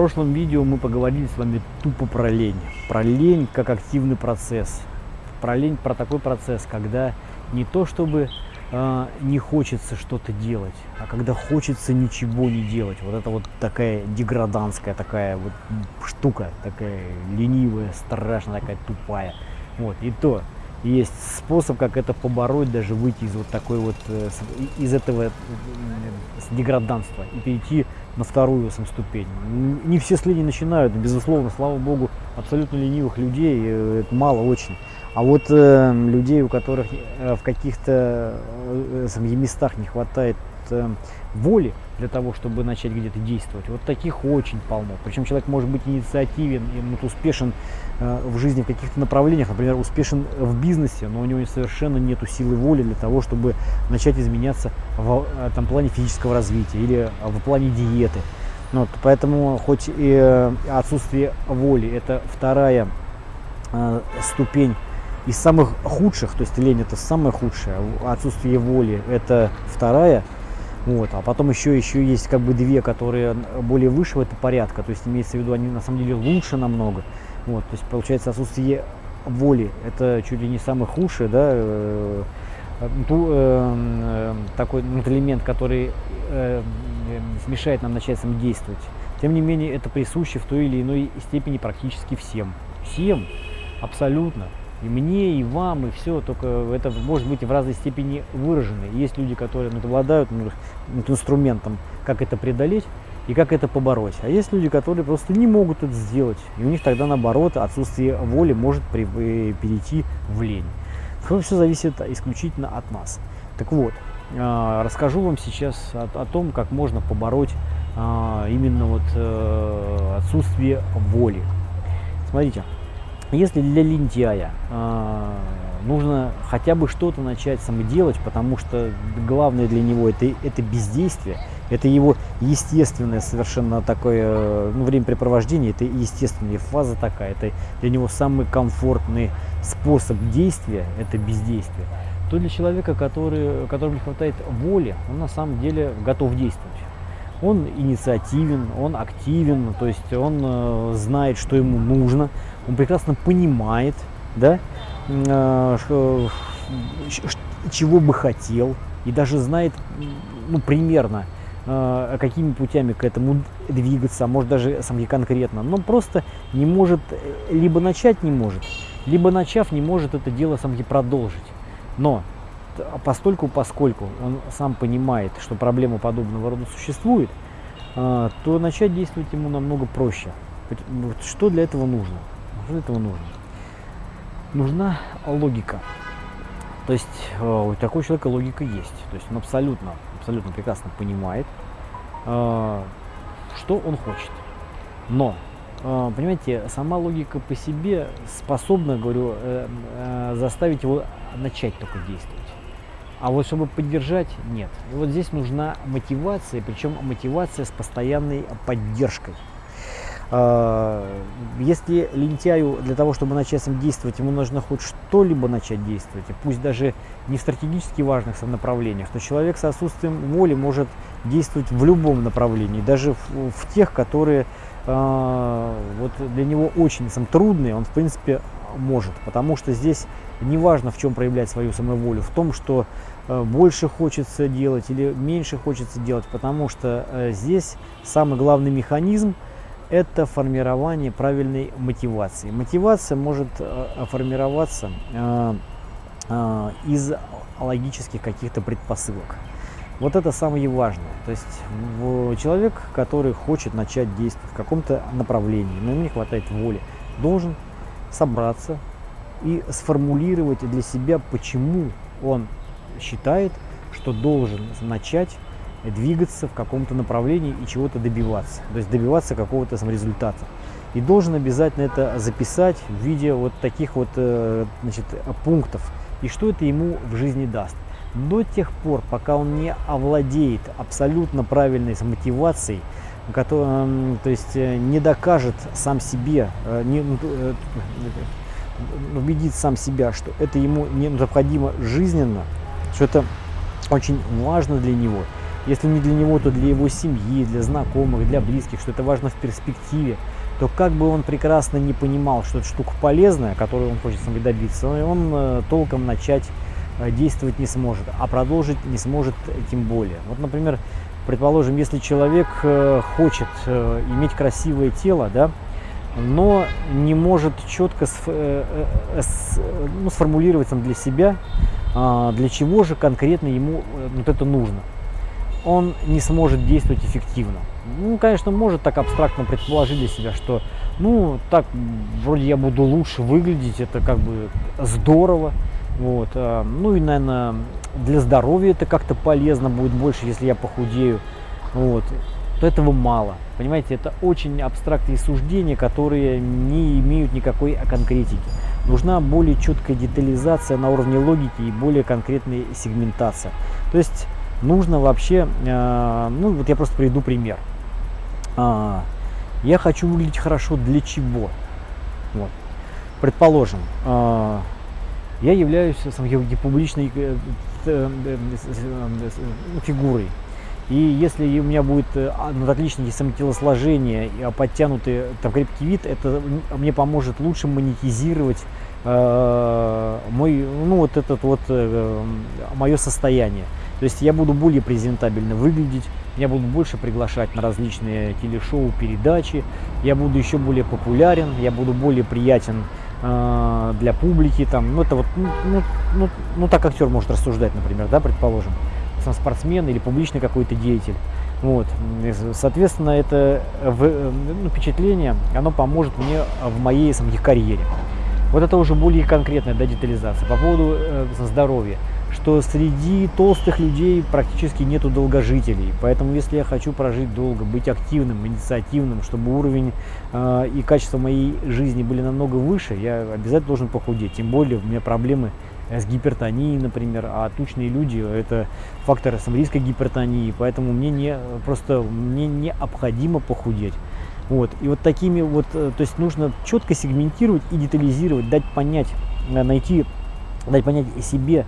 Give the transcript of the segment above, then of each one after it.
прошлом видео мы поговорили с вами тупо про лень. Про лень как активный процесс. Про лень, про такой процесс, когда не то чтобы э, не хочется что-то делать, а когда хочется ничего не делать. Вот это вот такая деграданская такая вот штука, такая ленивая, страшная, такая тупая. Вот, и то есть способ, как это побороть, даже выйти из вот такой вот, э, из этого деграданства и перейти на вторую сам ступень. Не все с лени начинают, безусловно, слава богу, абсолютно ленивых людей, э, это мало очень. А вот э, людей, у которых э, в каких-то э, местах не хватает воли для того, чтобы начать где-то действовать, вот таких очень полно. Причем человек может быть инициативен и вот, успешен э, в жизни в каких-то направлениях, например, успешен в бизнесе, но у него совершенно нету силы воли для того, чтобы начать изменяться в э, там, плане физического развития или в плане диеты. Вот, поэтому хоть и э, отсутствие воли это вторая э, ступень из самых худших, то есть лень это самое худшее, отсутствие воли это вторая, вот, а потом еще, еще есть как бы две, которые более высшего это порядка, то есть имеется в виду они на самом деле лучше намного, вот, то есть получается отсутствие воли это чуть ли не самое худшее, да, э, ту, э, э, такой элемент, который э, смешает нам начать самодействовать. Тем не менее, это присуще в той или иной степени практически всем. Всем, абсолютно и мне, и вам, и все, только это может быть в разной степени выражено. Есть люди, которые ну, обладают инструментом, как это преодолеть и как это побороть. А есть люди, которые просто не могут это сделать. И у них тогда, наоборот, отсутствие воли может при, э, перейти в лень. Все зависит исключительно от нас. Так вот, а, расскажу вам сейчас о, о том, как можно побороть а, именно вот э, отсутствие воли. Смотрите, если для лентяя э, нужно хотя бы что-то начать самоделать, потому что главное для него это, это бездействие, это его естественное совершенно такое ну, времяпрепровождение, это естественная фаза такая, это для него самый комфортный способ действия, это бездействие, то для человека, который, которому не хватает воли, он на самом деле готов действовать. Он инициативен, он активен, то есть он э, знает, что ему нужно, он прекрасно понимает, да, э, чего бы хотел, и даже знает, ну, примерно, э, какими путями к этому двигаться, а может даже сам конкретно, но просто не может, либо начать не может, либо начав не может это дело сам продолжить. Но а постольку, поскольку он сам понимает, что проблема подобного рода существует, то начать действовать ему намного проще. Что для этого нужно? Для этого нужно? Нужна логика. То есть а, у такого человека логика есть. То есть он абсолютно, абсолютно прекрасно понимает, что он хочет. Но, понимаете, сама логика по себе способна, говорю, э, э, заставить его начать только действовать. А вот чтобы поддержать, нет. И вот здесь нужна мотивация, причем мотивация с постоянной поддержкой. А, если лентяю для того, чтобы начать сам действовать, ему нужно хоть что-либо начать действовать, пусть даже не в стратегически важных направлениях, то человек с отсутствием воли может действовать в любом направлении, даже в, в тех, которые э, вот для него очень сам, трудные, он в принципе может, потому что здесь не важно в чем проявлять свою самоволю, в том, что Э, больше хочется делать или меньше хочется делать, потому что э, здесь самый главный механизм это формирование правильной мотивации. Мотивация может э, формироваться из логических каких-то предпосылок. Вот это самое важное. То есть человек, который хочет начать действовать в каком-то направлении, но ему не хватает воли, должен собраться и сформулировать для себя, почему он считает, что должен начать двигаться в каком-то направлении и чего-то добиваться, то есть добиваться какого-то результата. И должен обязательно это записать в виде вот таких вот э, значит, пунктов. И что это ему в жизни даст. До тех пор, пока он не овладеет абсолютно правильной мотивацией, который, то есть э, не докажет сам себе, э, не, ну, убедит сам себя, что это ему необходимо жизненно, что это очень важно для него, если не для него, то для его семьи, для знакомых, для близких, что это важно в перспективе, то как бы он прекрасно не понимал, что эта штука полезная, которую он хочет самой добиться, он э, толком начать э, действовать не сможет, а продолжить не сможет тем более. Вот, например, предположим, если человек э, хочет иметь красивое тело, да, но не может четко ну, сформулировать сам для себя, а, для чего же конкретно ему вот это нужно. Он не сможет действовать эффективно ну, конечно, может так абстрактно предположить для себя, что, ну, так, вроде я буду лучше выглядеть, это как бы здорово, вот, а, ну и, наверное, для здоровья это как-то полезно будет больше, если я похудею, вот, то этого мало, понимаете, это очень абстрактные суждения, которые не имеют никакой конкретики. Нужна более четкая детализация на уровне логики и более конкретная сегментация. То есть нужно вообще, э, ну вот я просто приведу пример а, я хочу выглядеть хорошо для чего? Вот. Предположим, а, я являюсь публичной э, э, фигурой. И если у меня будет ну, отличное самотелосложение подтянутый там, крепкий вид, это мне поможет лучше монетизировать э, мой, ну, вот этот вот э, мое состояние. То есть я буду более презентабельно выглядеть, я буду больше приглашать на различные телешоу, передачи, я буду еще более популярен, я буду более приятен э, для публики. Там, ну, это вот, ну, ну, ну, ну, так актер может рассуждать, например, да, предположим, сам спортсмен или публичный какой-то деятель. Вот. Соответственно, это ну, впечатление, оно поможет мне в моей самих карьере. Вот это уже более конкретная да, детализация по поводу э, здоровья что среди толстых людей практически нету долгожителей. Поэтому если я хочу прожить долго, быть активным, инициативным, чтобы уровень э, и качество моей жизни были намного выше, я обязательно должен похудеть. Тем более у меня проблемы с гипертонией, например, а тучные люди – это фактор риска гипертонии, поэтому мне не, просто мне необходимо похудеть. Вот. И вот такими вот, э, то есть нужно четко сегментировать и детализировать, дать понять, э, найти, дать понять себе,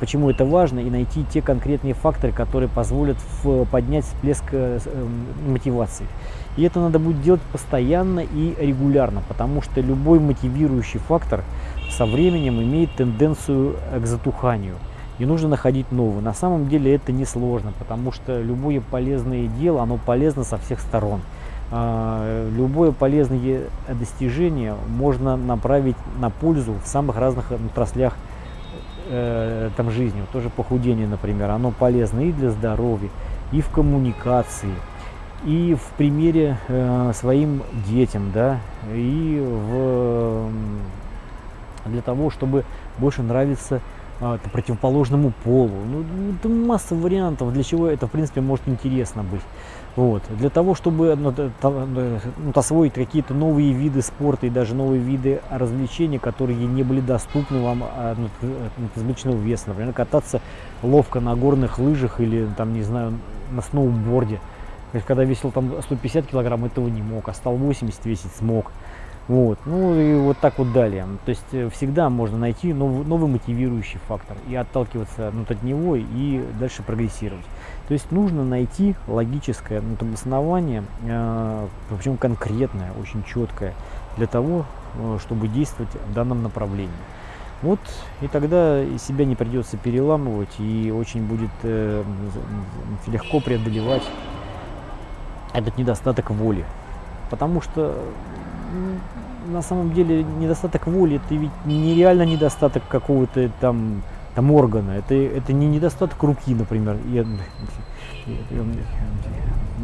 почему это важно, и найти те конкретные факторы, которые позволят поднять всплеск э, эм, мотивации. И это надо будет делать постоянно и регулярно, потому что любой мотивирующий фактор со временем имеет тенденцию к затуханию. И нужно находить новый. На самом деле это несложно, потому что любое полезное дело, оно полезно со всех сторон. А, любое полезное достижение можно направить на пользу в самых разных отраслях э, там жизни, вот тоже похудение, например, оно полезно и для здоровья, и в коммуникации, и в примере э, своим детям, да, и в, для того, чтобы больше э, противоположному полу. Ну, это масса вариантов, для чего это, в принципе, может интересно быть. Вот. Для того, чтобы ну, ну, освоить какие-то новые виды спорта и даже новые виды развлечений, которые не были доступны вам а, ну, от избыточного веса. Например, кататься ловко на горных лыжах или, там, не знаю, на сноуборде. Когда весил там 150 килограмм, этого не мог, а стал 80 весить смог. Вот. Ну и вот так вот далее. То есть э, всегда можно найти новый, новый мотивирующий фактор и отталкиваться ну, от него и дальше прогрессировать. То есть нужно найти логическое ну, обоснование, э, причем конкретное, очень четкое, для того, э, чтобы действовать в данном направлении. Вот, и тогда себя не придется переламывать, и очень будет э, легко преодолевать этот недостаток воли. Потому что на самом деле недостаток воли это ведь нереально недостаток какого-то там, там органа. Это, это не недостаток руки, например,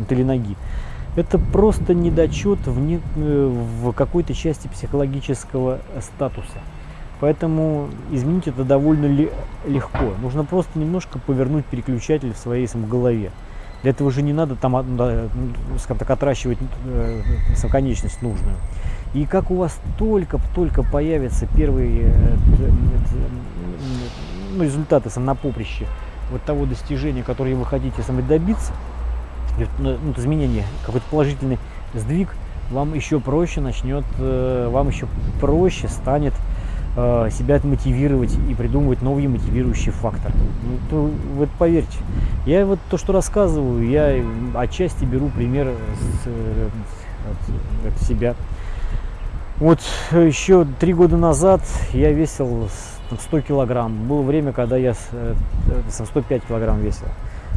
или ноги. Это просто недочет в, не, в какой-то части психологического статуса. Поэтому изменить это довольно легко. Нужно просто немножко повернуть переключатель в своей сам голове. Для этого же не надо там, ну, скажем так, отращивать э, конечность нужную. И как у вас только-только появятся первые э, ну, результаты на поприще вот того достижения, которое вы хотите сами добиться, ну, ну изменение, какой-то положительный сдвиг, вам еще проще начнет, э, вам еще проще станет себя мотивировать и придумывать новые мотивирующие факторы. Ну, то, вот поверьте, я вот то, что рассказываю, я отчасти беру пример с, э, от, от себя. Вот еще три года назад я весил 100 килограмм. Было время, когда я э, со 105 килограмм весил.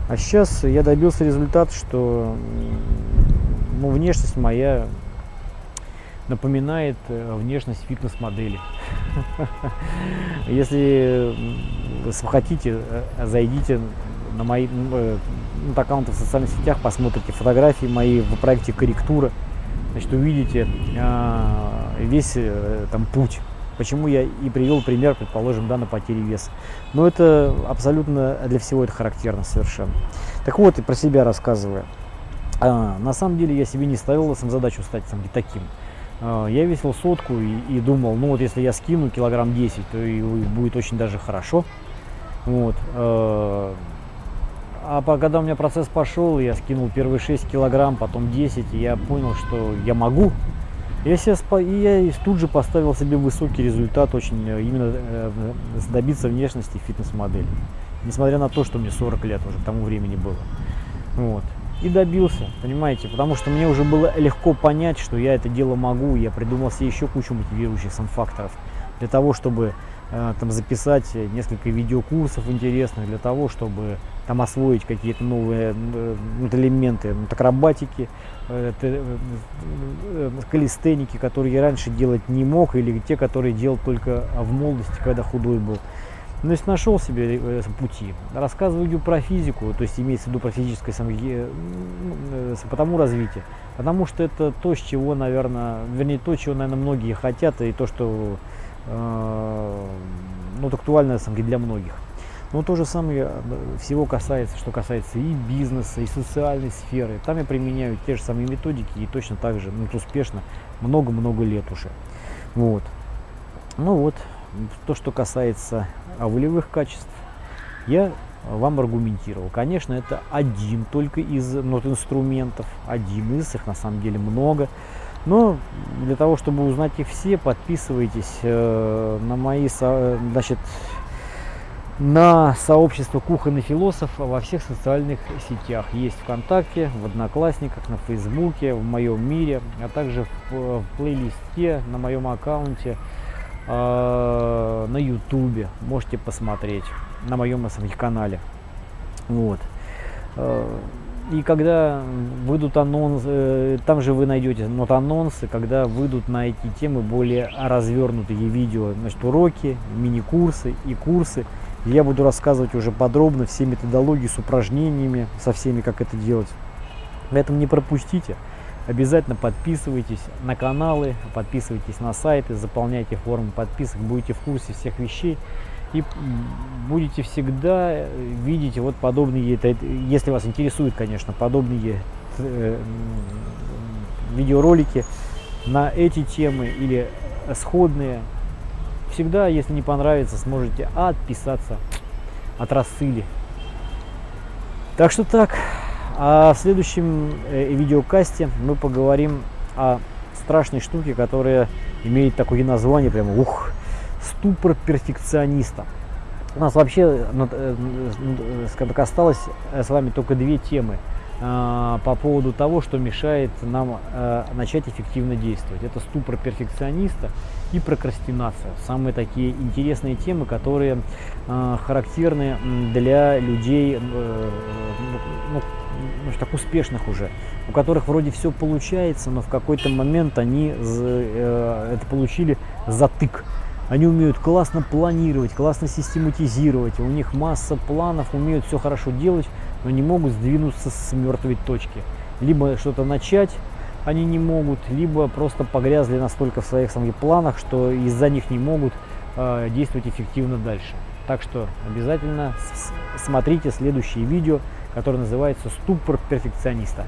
А сейчас я добился результата, что ну, внешность моя напоминает э, внешность фитнес-модели. Если хотите, э, зайдите на мои на аккаунты в социальных сетях, посмотрите фотографии мои в проекте «Корректура», значит, увидите а, весь там путь Почему я и привел пример, предположим, да, на потере веса. Но это абсолютно для всего это характерно совершенно. Так вот, и про себя рассказывая. А, на самом деле я себе не ставил сам задачу стать там, таким. А, я весил сотку и, и думал, ну вот если я скину килограмм 10, то и будет очень даже хорошо. Вот. А, а когда у меня процесс пошел, я скинул первые 6 килограмм, потом 10, и я понял, что я могу я, себя, я тут же поставил себе высокий результат, очень э, именно э, добиться внешности фитнес-модели. Несмотря на то, что мне 40 лет уже к тому времени было. Вот. И добился, понимаете, потому что мне уже было легко понять, что я это дело могу, я придумал себе еще кучу мотивирующих сам факторов для того, чтобы э, там записать несколько видеокурсов интересных, для того, чтобы там освоить какие-то новые э, элементы ну, акробатики, э, э, калистеники, которые я раньше делать не мог, или те, которые делал только в молодости, когда худой был. Ну, есть нашел себе пути. Рассказываю про физику, то есть имеется в виду про физическое самое, по тому развитию. Потому что это то, с чего, наверное, вернее, то, чего, наверное, многие хотят, и то, что э, ну, актуально для многих. Но то же самое э, всего касается, что касается и бизнеса, и социальной сферы. Там я применяю те же самые методики и точно так же ну, успешно много-много лет уже. Вот. Ну вот, то, что касается волевых качеств, я вам аргументировал. Конечно, это один только из нот инструментов, один из их, на самом деле много. Но для того, чтобы узнать их все, подписывайтесь э, на мои, значит, на сообщество кухонный философ во всех социальных сетях. Есть ВКонтакте, в Одноклассниках, на Фейсбуке, в моем мире, а также в, в плейлисте на моем аккаунте э, на Ютубе. Можете посмотреть на моем канале. Вот. Э, и когда выйдут анонсы, э, там же вы найдете нот анонсы, когда выйдут на эти темы более развернутые видео, значит, уроки, мини-курсы и курсы я буду рассказывать уже подробно все методологии с упражнениями, со всеми, как это делать. Поэтому не пропустите. Обязательно подписывайтесь на каналы, подписывайтесь на сайты, заполняйте форму подписок, будете в курсе всех вещей. И будете всегда видеть вот подобные, если вас интересуют, конечно, подобные э, видеоролики на эти темы или сходные всегда, если не понравится, сможете отписаться от рассыли. Так что так. А в следующем э, видеокасте мы поговорим о страшной штуке, которая имеет такое название, прямо ух, ступор перфекциониста. У нас вообще ну, э, скажем так, осталось э, с вами только две темы по поводу того, что мешает нам начать эффективно действовать. Это ступор перфекциониста и прокрастинация. Самые такие интересные темы, которые э, характерны для людей э, ну, так успешных уже, у которых вроде все получается, но в какой-то момент они э, это получили затык. Они умеют классно планировать, классно систематизировать, у них масса планов, умеют все хорошо делать, но не могут сдвинуться с мертвой точки. Либо что-то начать, они не могут, либо просто погрязли настолько в своих самих планах, что из-за них не могут э, действовать эффективно дальше. Так что обязательно смотрите следующее видео, которое называется «Ступор перфекциониста».